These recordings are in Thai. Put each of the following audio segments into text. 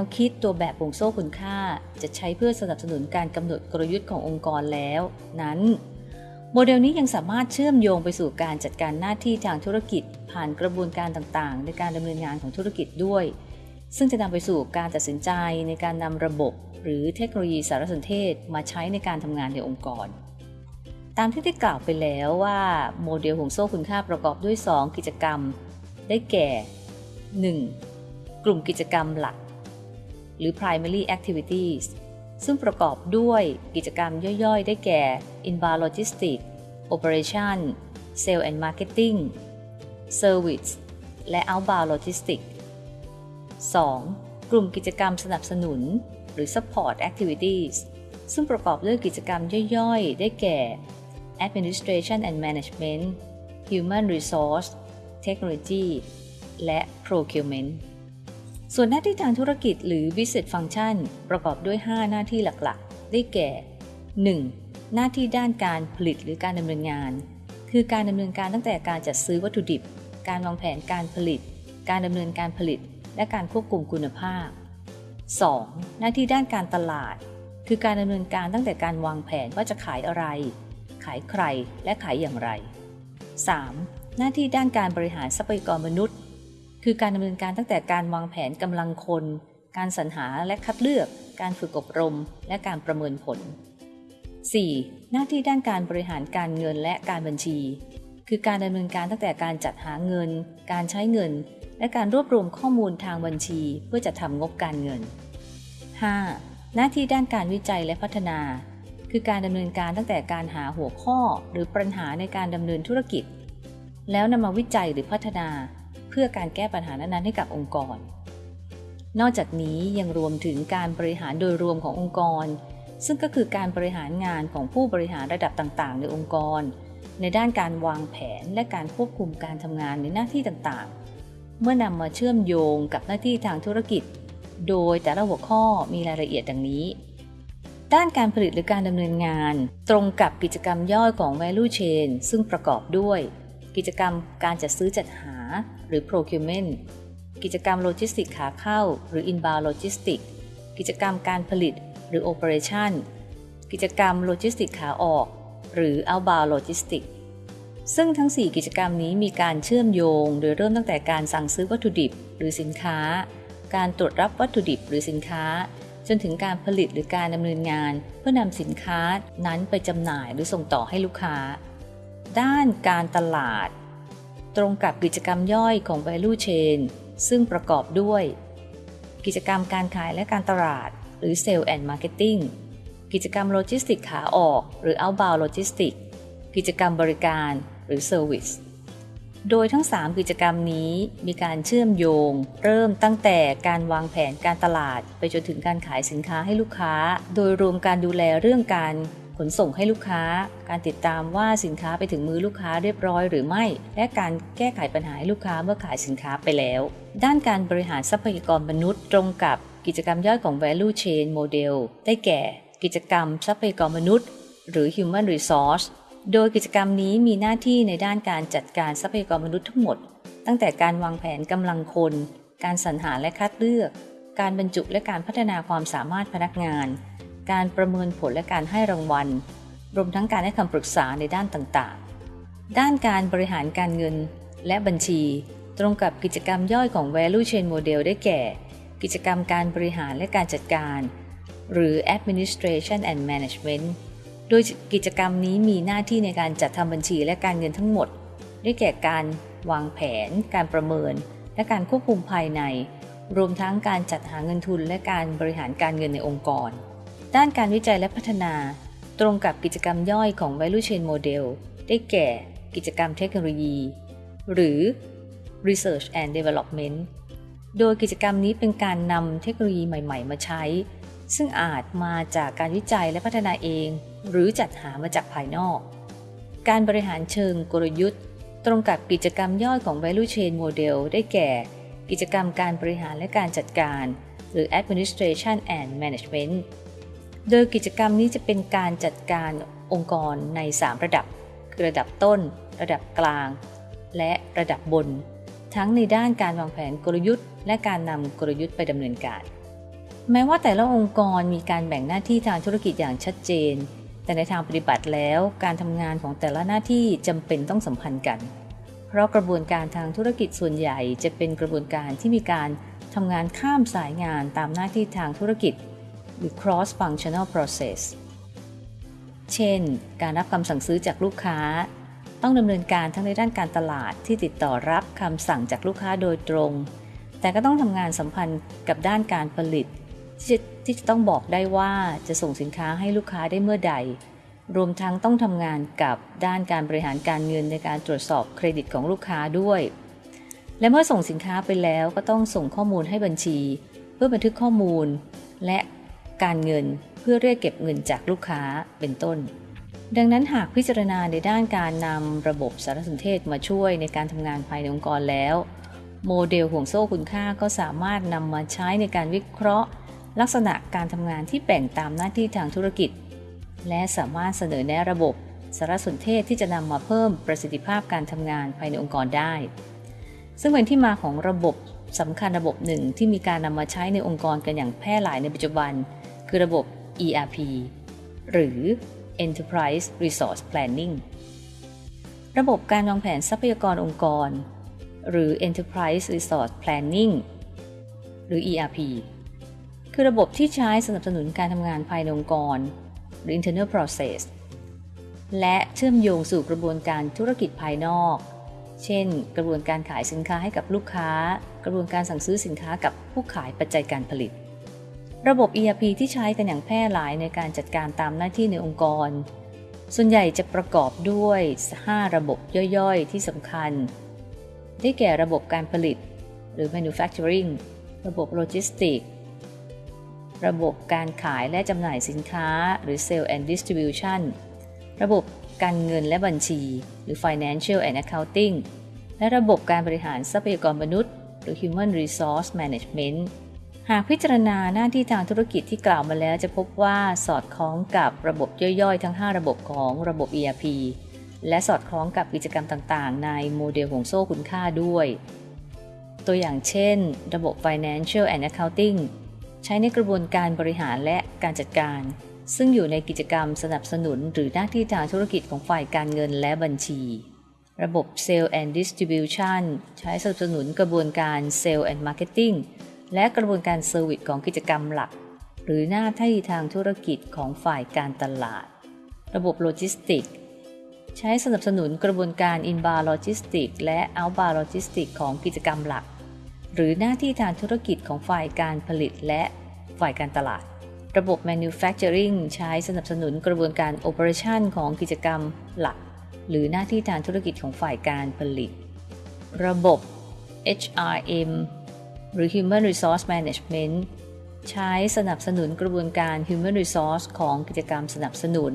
วคิดตัวแบบวงโซ่คุณค่า จะใช้เพื่อสนับสนุนการกำหนดกลยุทธ์ขององค์กรแล้ว นั้น โมเดลนี้ยังสามารถเชื่อมโยงไปสู่การจัดการหน้าที่ทางธุรกิจ ผ่านกระบวนการต่างๆ ในการดำเนินงานของธุรกิจด้วย ซึ่งจะนำไปสู่การตัดสินใจในการนำระบบ หรือเทคโนโลยีสารสนเทศมาใช้ในการทำงานในองค์กรตามที่ได้กล่าวไปแล้วว่าโมเดลห่วงโซ่คุณค่าประกอบด้วย 2 กิจกรรม ได้แก่ 1. กลุ่มกิจกรรมหลัก หรือ primary activities ซึ่งประกอบด้วยกิจกรรมย่อยๆ ได้แก่ inbound logistics operation sales and marketing service และ outbound logistics 2. กลุ่มกิจกรรมสนับสนุน หรือ support activities ซึ่งประกอบด้วยกิจกรรมย่อยๆ ได้แก่ administration and management human resource technology และ procurement ส่วนหน้าที่ทางธุรกิจหรือ business function ประกอบด้วย 5 หน้าที่หลักๆ ได้แก่ 1. หน้าที่ด้านการผลิตหรือการดำเนินงาน คือการดำเนินการตั้งแต่การจัดซื้อวัตถุดิบ การวางแผนการผลิต การดำเนินการผลิต และการควบคุมคุณภาพ 2. หน้าที่ด้านการตลาด คือการดำเนินการตั้งแต่การวางแผนว่าจะขายอะไร ขายใครและขายอย่างไร 3. หน้าที่ด้านการบริหารทรัพยากรมนุษย์ คือการดำเนินการตั้งแต่การวางแผนกำลังคน การสรรหาและคัดเลือก การฝึกอบรม และการประเมินผล 4. หน้าที่ด้านการบริหารการเงินและการบัญชี คือการดำเนินการตั้งแต่การจัดหาเงิน การใช้เงิน และการรวบรวมข้อมูลทางบัญชี เพื่อจะทำงบการเงิน 5. หน้าที่ด้านการวิจัยและพัฒนา คือการดำเนินการตั้งแต่การหาหัวข้อ หรือปัญหาในการดำเนินธุรกิจ แล้วนำมาวิจัยหรือพัฒนา เพื่อการแก้ปัญหานั้นๆให้กับองค์กร นอกจากนี้ยังรวมถึงการบริหารโดยรวมขององค์กร ซึ่งก็คือการบริหารงานของผู้บริหารระดับต่างๆ ในองค์กร ในด้านการวางแผนและการควบคุมการทำงานในหน้าที่ต่างๆ เมื่อนำมาเชื่อมโยงกับหน้าที่ทางธุรกิจ โดยแต่ละหัวข้อมีรายละเอียดดังนี้ด้านการผลิตหรือการดำเนินงาน ตรงกับกิจกรรมย่อยของ value chain ซึ่งประกอบด้วย กิจกรรมการจัดซื้อจัดหา หรือ procurement กิจกรรมโลจิสติกขาเข้า หรือ inbound logistics กิจกรรมการผลิต หรือ operation กิจกรรมโลจิสติกขาออก หรือ outbound logistics ซึ่งทั้ง 4 กิจกรรมนี้มีการเชื่อมโยง โดยเริ่มตั้งแต่การสั่งซื้อวัตถุดิบ หรือสินค้า การตรวจรับวัตถุดิบหรือสินค้า จนถึงการผลิตหรือการดำเนินงาน เพื่อนำสินค้านั้นไปจำหน่ายหรือส่งต่อให้ลูกค้า ด้านการตลาด ตรงกับกิจกรรมย่อยของ value chain ซึ่งประกอบด้วย กิจกรรมการขายและการตลาด หรือ Sale and Marketing กิจกรรมโลจิสติกขาออก หรือ Outbound Logistics กิจกรรมบริการหรือ Service โดยทั้ง 3 กิจกรรมนี้มีการเชื่อมโยง เริ่มตั้งแต่การวางแผนการตลาด ไปจนถึงการขายสินค้าให้ลูกค้า โดยรวมการดูแลเรื่องการ ขนส่งให้ลูกค้า การติดตามว่าสินค้าไปถึงมือลูกค้าเรียบร้อยหรือไม่ และการแก้ไขปัญหาให้ลูกค้าเมื่อขายสินค้าไปแล้ว ด้านการบริหารทรัพยากรมนุษย์ตรงกับกิจกรรมย่อยของ value chain model ได้แก่ กิจกรรมทรัพยากรมนุษย์ หรือ human resource โดยกิจกรรมนี้มีหน้าที่ในด้านการจัดการทรัพยากรมนุษย์ทั้งหมด ตั้งแต่การวางแผนกำลังคน การสรรหาและคัดเลือก การบรรจุและการพัฒนาความสามารถพนักงาน การประเมินผลและการให้รางวัล รวมทั้งการให้คำปรึกษาในด้านต่างๆ ด้านการบริหารการเงินและบัญชี ตรงกับกิจกรรมย่อยของ value chain model ได้แก่ กิจกรรมการบริหารและการจัดการ หรือ administration and management โดยกิจกรรมนี้มีหน้าที่ในการจัดทำบัญชีและการเงินทั้งหมด ได้แก่การวางแผน การประเมิน และการควบคุมภายใน รวมทั้งการจัดหาเงินทุนและการบริหารการเงินในองค์กร ด้านการวิจัยและพัฒนา ตรงกับกิจกรรมย่อยของ value chain model ได้แก่ กิจกรรมเทคโนโลยี หรือ research and development โดยกิจกรรมนี้เป็นการนำเทคโนโลยีใหม่ ๆ มาใช้ ซึ่งอาจมาจากการวิจัยและพัฒนาเอง หรือจัดหามาจากภายนอก การบริหารเชิงกลยุทธ์ ตรงกับกิจกรรมย่อยของ value chain model ได้แก่ กิจกรรมการบริหารและการจัดการ หรือ administration and management โดยกิจกรรมนี้จะเป็นการจัดการองค์กรใน 3 ระดับ คือระดับต้น ระดับกลาง และระดับบน ทั้งในด้านการวางแผนกลยุทธ์ และการนำกลยุทธ์ไปดำเนินการ แม้ว่าแต่ละองค์กรมีการแบ่งหน้าที่ทางธุรกิจอย่างชัดเจน แต่ในทางปฏิบัติแล้วการทำงานของแต่ละหน้าที่จำเป็นต้องสัมพันธ์กัน เพราะกระบวนการทางธุรกิจส่วนใหญ่จะเป็นกระบวนการที่มีการทำงานข้ามสายงานตามหน้าที่ทางธุรกิจ หรือ cross functional process เช่น การรับคำสั่งซื้อจากลูกค้า ต้องดำเนินการทั้งในด้านการตลาดที่ติดต่อรับคำสั่งจากลูกค้าโดยตรง แต่ก็ต้องทำงานสัมพันธ์กับด้านการผลิต ที่จะที่จะต้องบอกได้ว่าจะส่งสินค้าให้ลูกค้าได้เมื่อใด รวมทั้งต้องทำงานกับด้านการบริหารการเงินในการตรวจสอบเครดิตของลูกค้าด้วย และเมื่อส่งสินค้าไปแล้วก็ต้องส่งข้อมูลให้บัญชี เพื่อบันทึกข้อมูล และ การเงินเพื่อเรียกเก็บเงินจากลูกค้าเป็นต้น ดังนั้นหากพิจารณาในด้านการนำระบบสารสนเทศมาช่วยในการทำงานภายในองค์กรแล้ว โมเดลห่วงโซ่คุณค่าก็สามารถนำมาใช้ในการวิเคราะห์ ลักษณะการทำงานที่แบ่งตามหน้าที่ทางธุรกิจ และสามารถเสนอแนะระบบสารสนเทศที่จะนำมาเพิ่มประสิทธิภาพการทำงานภายในองค์กรได้ ซึ่งเป็นที่มาของระบบสำคัญระบบหนึ่งที่มีการนำมาใช้ในองค์กรกันอย่างแพร่หลายในปัจจุบัน คือระบบ ERP หรือ Enterprise Resource Planning ระบบการวางแผนทรัพยากรองค์กร หรือ Enterprise Resource Planning หรือ ERP คือระบบที่ใช้สนับสนุนการทำงานภายในองค์กร หรือ internal process และเชื่อมโยงสู่กระบวนการธุรกิจภายนอก เช่น กระบวนการขายสินค้าให้กับลูกค้า กระบวนการสั่งซื้อสินค้ากับผู้ขายปัจจัยการผลิต ระบบ ERP ที่ใช้กันอย่างแพร่หลายในการจัดการตามหน้าที่ในองค์กร ส่วนใหญ่จะประกอบด้วย 5 ระบบย่อยๆ ที่สำคัญ ได้แก่ระบบการผลิต หรือ manufacturing ระบบโลจิสติกระบบการขายและจำหน่ายสินค้า หรือ sale and distribution ระบบการเงินและบัญชี หรือ financial and accounting และระบบการบริหารทรัพยากรมนุษย์ หรือ human resource management หากพิจารณาหน้าที่ทางธุรกิจที่กล่าวมาแล้วจะพบว่าสอดคล้องกับระบบย่อยๆ ทั้ง 5 ระบบของระบบ ERP และสอดคล้องกับกิจกรรมต่างๆ ในโมเดลห่วงโซ่คุณค่าด้วย ตัวอย่างเช่น ระบบ financial and accounting ใช้ในกระบวนการบริหารและการจัดการ ซึ่งอยู่ในกิจกรรมสนับสนุนหรือหน้าที่ทางธุรกิจของฝ่ายการเงินและบัญชี ระบบ sales and Distribution ใช้สนับสนุนกระบวนการ sales and Marketing และกระบวนการ service ของกิจกรรมหลัก หรือหน้าที่ทางธุรกิจของฝ่ายการตลาด ระบบโลจิสติก ใช้สนับสนุนกระบวนการ inbound logistics และ outbound logistics ของกิจกรรมหลัก หรือหน้าที่ทางธุรกิจของฝ่ายการผลิตและฝ่ายการตลาด ระบบ manufacturing ใช้สนับสนุนกระบวนการ operation ของกิจกรรมหลัก หรือหน้าที่ทางธุรกิจของฝ่ายการผลิต ระบบ HRM รือ Human Resource Management ใช้สนับสนุนกระบวนการ Human Resource ของกิจกรรมสนับสนุน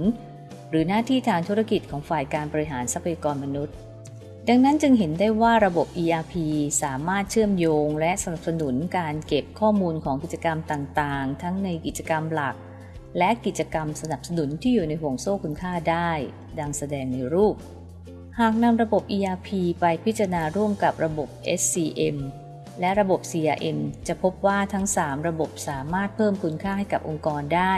หรือหน้าที่ทางธุรกิจของฝ่ายการบริหารทรัพยากรมนุษย์ ดังนั้นจึงเห็นได้ว่าระบบ ERP สามารถเชื่อมโยง และสนับสนุนการเก็บข้อมูลของกิจกรรมต่างๆ ทั้งในกิจกรรมหลัก และกิจกรรมสนับสนุนที่อยู่ในห่วงโซ่คุณค่าได้ ดังแสดงในรูปหากนำระบบ ERP ไปพิจารณาร่วมกับระบบ SCM และระบบ CRM จะพบว่าทั้ง 3 ระบบสามารถเพิ่มคุณค่าให้กับองค์กรได้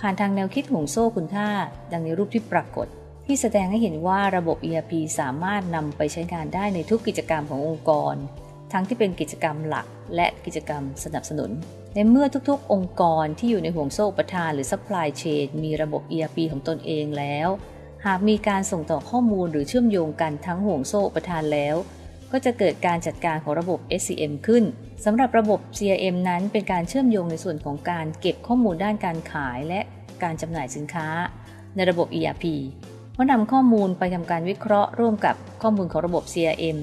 ผ่านทางแนวคิดห่วงโซ่คุณค่า ดังในรูปที่ปรากฏ ที่แสดงให้เห็นว่าระบบ ERP สามารถนำไปใช้งานได้ในทุกกิจกรรมขององค์กร ทั้งที่เป็นกิจกรรมหลักและกิจกรรมสนับสนุน ในเมื่อทุกๆ องค์กรที่อยู่ในห่วงโซ่ประทานหรือ supply chain มีระบบ ERP ของตนเองแล้ว หากมีการส่งต่อข้อมูลหรือเชื่อมโยงกันทั้งห่วงโซ่ประทานแล้ว ก็จะเกิดการจัดการของระบบ SCM ขึ้นสำหรับระบบ CRM นั้นเป็นการเชื่อมโยงในส่วนของการเก็บข้อมูลด้านการขายและการจำหน่ายสินค้า ในระบบ ERP เมื่อนำข้อมูลไปทำการวิเคราะห์ร่วมกับข้อมูลของระบบ CRM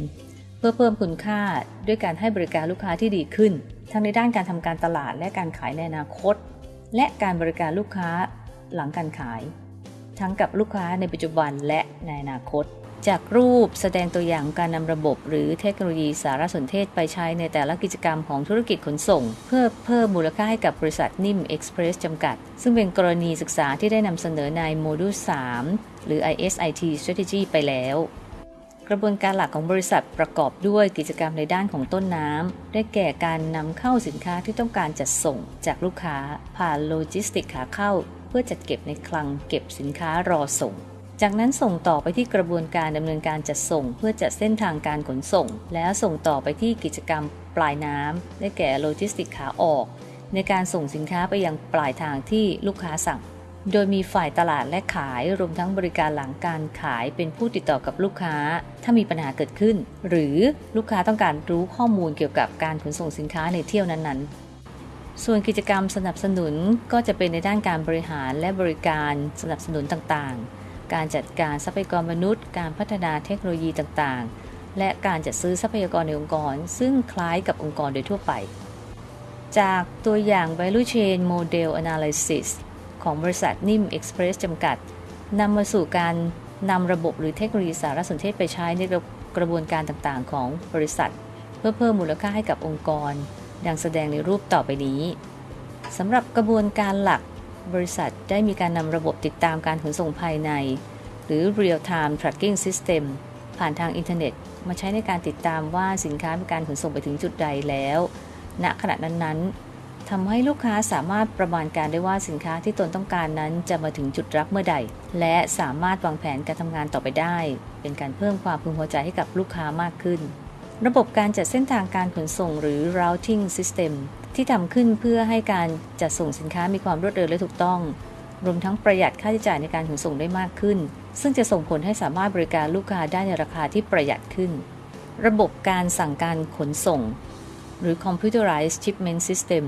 เพื่อเพิ่มคุณค่าด้วยการให้บริการลูกค้าที่ดีขึ้น ทั้งในด้านการทำการตลาดและการขายในอนาคต และการบริการลูกค้าหลังการขาย ทั้งกับลูกค้าในปัจจุบันและในอนาคต จากรูปแสดงตัวอย่างการนำระบบ หรือเทคโนโลยีสารสนเทศไปใช้ในแต่ละกิจกรรมของธุรกิจขนส่ง เพื่อเพิ่มมูลค่าให้กับบริษัทนิ่มเอ็กซ์เพรสจำกัด ซึ่งเป็นกรณีศึกษาที่ได้นำเสนอในโมดูล 3 หรือ IS/IT Strategy ไปแล้ว กระบวนการหลักของบริษัทประกอบด้วยกิจกรรมในด้านของต้นน้ำ ได้แก่การนำเข้าสินค้าที่ต้องการจัดส่งจากลูกค้าผ่านโลจิสติกขาเข้า เพื่อจัดเก็บในคลังเก็บสินค้ารอส่ง จากนั้นส่งต่อไปที่กระบวนการดำเนินการจัดส่ง เพื่อจัดเส้นทางการขนส่ง แล้วส่งต่อไปที่กิจกรรมปลายน้ำได้แก่โลจิสติกขาออก ในการส่งสินค้าไปยังปลายทางที่ลูกค้าสั่ง โดยมีฝ่ายตลาดและขายรวมทั้งบริการหลังการขายเป็นผู้ติดต่อกับลูกค้า ถ้ามีปัญหาเกิดขึ้น หรือลูกค้าต้องการรู้ข้อมูลเกี่ยวกับการขนส่งสินค้าในเที่ยวนั้นๆส่วนกิจกรรมสนับสนุนก็จะเป็นในด้านการบริหารและบริการสนับสนุนต่างๆ การจัดการทรัพยากรมนุษย์ การพัฒนาเทคโนโลยีต่างๆ และการจัดซื้อทรัพยากรในองค์กร ซึ่งคล้ายกับองค์กรโดยทั่วไป จากตัวอย่าง value chain model analysis ของบริษัทนิ่มเอ็กซ์เพรสจำกัดนำมาสู่การนำระบบหรือเทคโนโลยีสารสนเทศไปใช้ในกระบวนการต่างๆ ของบริษัท เพื่อเพิ่มมูลค่าให้กับองค์กร ดังแสดงในรูปต่อไปนี้สำหรับกระบวนการหลัก บริษัทได้มีการนำระบบติดตามการขนส่งภายใน หรือ real time tracking system ผ่านทางอินเทอร์เน็ต มาใช้ในการติดตามว่าสินค้ามีการขนส่งไปถึงจุดใดแล้ว ณขณะนั้นๆทำให้ลูกค้าสามารถประมาณการได้ว่าสินค้าที่ตนต้องการนั้นจะมาถึงจุดรับเมื่อใด และสามารถวางแผนการทำงานต่อไปได้ เป็นการเพิ่มความพึงพอใจให้กับลูกค้ามากขึ้น ระบบการจัดเส้นทางการขนส่งหรือ routing system ที่ทำขึ้นเพื่อให้การจัดส่งสินค้ามีความรวดเร็วและถูกต้อง รวมทั้งประหยัดค่าใช้จ่ายในการขนส่งได้มากขึ้น ซึ่งจะส่งผลให้สามารถบริการลูกค้าได้ในราคาที่ประหยัดขึ้น ระบบการสั่งการขนส่ง หรือ computerized shipment system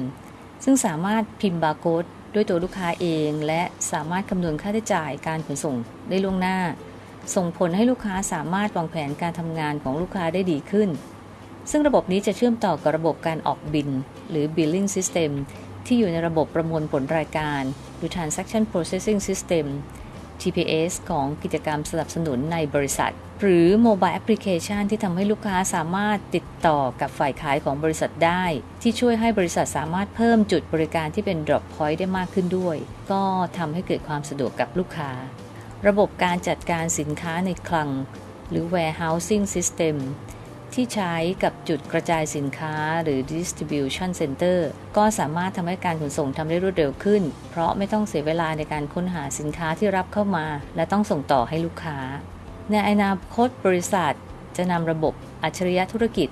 ซึ่งสามารถพิมพ์บาร์โค้ดด้วยตัวลูกค้าเอง และสามารถคำนวณค่าใช้จ่ายการขนส่งได้ล่วงหน้า ส่งผลให้ลูกค้าสามารถวางแผนการทำงานของลูกค้าได้ดีขึ้น ซึ่งระบบนี้จะเชื่อมต่อกับระบบการออกบิน หรือ billing system ที่อยู่ในระบบประมวลผลรายการ หรือ transaction processing system TPS ของกิจกรรมสนับสนุนในบริษัท หรือ mobile application ที่ทำให้ลูกค้าสามารถติดต่อกับฝ่ายขายของบริษัทได้ ที่ช่วยให้บริษัทสามารถเพิ่มจุดบริการที่เป็น drop point ได้มากขึ้นด้วย ก็ทำให้เกิดความสะดวกกับลูกค้า ระบบการจัดการสินค้าในคลัง หรือ warehousing system ที่ใช้กับจุดกระจายสินค้าหรือ distribution center ก็สามารถทำให้การขนส่งทำได้รวดเร็วขึ้น เพราะไม่ต้องเสียเวลาในการค้นหาสินค้าที่รับเข้ามา และต้องส่งต่อให้ลูกค้า ในอนาคตบริษัท จะนำระบบอัจฉริยะธุรกิจ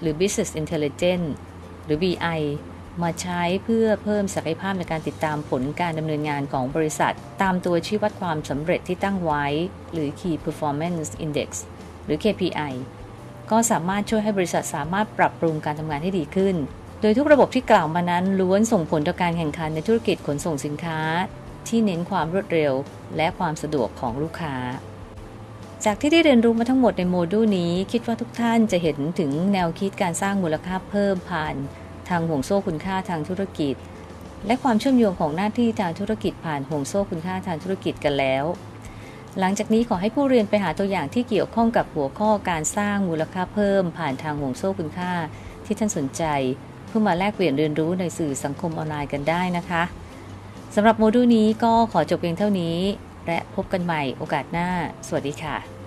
หรือ business intelligence หรือ BI มาใช้เพื่อเพิ่มศักยภาพในการติดตามผลการดำเนินงานของบริษัท ตามตัวชี้วัดความสำเร็จที่ตั้งไว้ หรือ Key Performance Index หรือ KPI ก็สามารถช่วยให้บริษัทสามารถปรับปรุงการทำงานให้ดีขึ้น โดยทุกระบบที่กล่าวมานั้นล้วนส่งผลต่อการแข่งขันในธุรกิจขนส่งสินค้า ที่เน้นความรวดเร็ว และความสะดวกของลูกค้า จากที่ได้เรียนรู้มาทั้งหมดในโมดูลนี้ คิดว่าทุกท่านจะเห็นถึงแนวคิดการสร้างมูลค่าเพิ่มผ่าน ทางห่วงโซ่คุณค่าทางธุรกิจ และความเชื่อมโยงของหน้าที่ทางธุรกิจผ่านห่วงโซ่คุณค่าทางธุรกิจกันแล้ว หลังจากนี้ขอให้ผู้เรียนไปหาตัวอย่างที่เกี่ยวข้องกับหัวข้อการสร้างมูลค่าเพิ่ม ผ่านทางห่วงโซ่คุณค่า ที่ท่านสนใจ เพื่อมาแลกเปลี่ยนเรียนรู้ในสื่อสังคมออนไลน์กันได้นะคะสำหรับโมดูลนี้ก็ขอจบเพียงเท่านี้ และพบกันใหม่โอกาสหน้า สวัสดีค่ะ